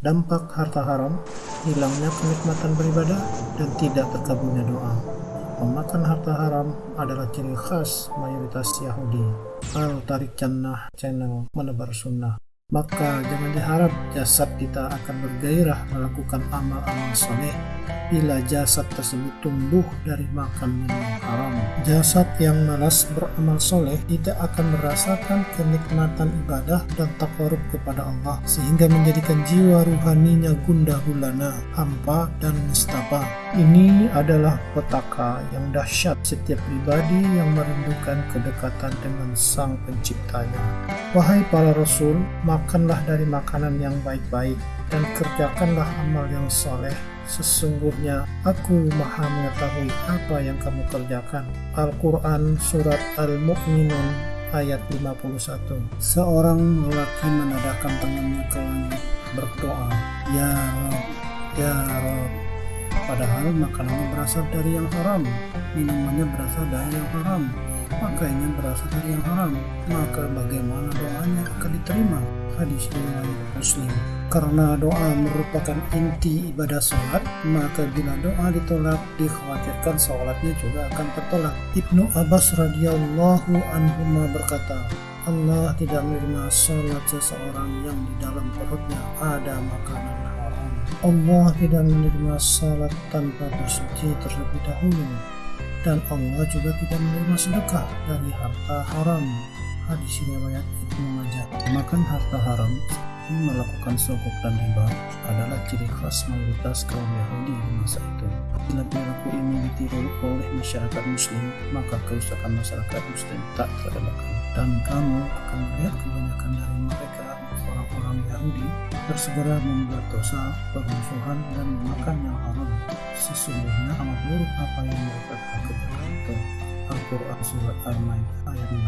Dampak harta haram, hilangnya kenikmatan beribadah, dan tidak terkabulnya doa. Memakan harta haram adalah ciri khas mayoritas Yahudi. Al Tarik Jannah channel menebar sunnah. Maka jangan diharap jasad kita akan bergairah melakukan amal-amal soleh bila jasad tersebut tumbuh dari makan yang haram. Jasad yang malas beramal soleh tidak akan merasakan kenikmatan ibadah dan takarub kepada Allah sehingga menjadikan jiwa ruhaninya gundah gulana, hampa dan nestapa. Ini adalah petaka yang dahsyat setiap pribadi yang merindukan kedekatan dengan Sang Penciptanya. Wahai para Rasul, makanlah dari makanan yang baik-baik dan kerjakanlah amal yang soleh. Sesungguhnya aku maha mengetahui apa yang kamu kerjakan. Al-Quran Surat Al-Mu'minun ayat 51 Seorang lelaki menadahkan tangannya ke langit berdoa, Ya Rob, Ya Rob. Padahal makanannya berasal dari yang haram, minumannya berasal dari yang haram, pakainya berasal dari yang haram, maka bagaimana doanya akan diterima? Hadis riwayat Muslim. Karena doa merupakan inti ibadah sholat, maka bila doa ditolak, dikhawatirkan sholatnya juga akan tertolak. Ibnu Abbas radhiyallahu anhu berkata, Allah tidak menerima sholat seseorang yang di dalam perutnya ada makanan haram. Allah tidak menerima sholat tanpa bersuci terlebih dahulu dan Allah juga tidak menerima sedekah dari harta haram. Hadis riwayat Ibnu Majah. Makan harta haram melakukan sogok dan riba adalah ciri khas mayoritas kaum Yahudi di masa itu. Bila perilaku ini ditiru oleh masyarakat Muslim, maka kerusakan masyarakat Muslim tak terelakkan. Dan kamu akan melihat kebanyakan dari mereka orang-orang Yahudi bersegera membuat dosa, permusuhan, dan memakan yang haram. Sesungguhnya amat buruk apa yang mereka kerjakan itu. Al-Quran Surat Al-Maidah ayat 6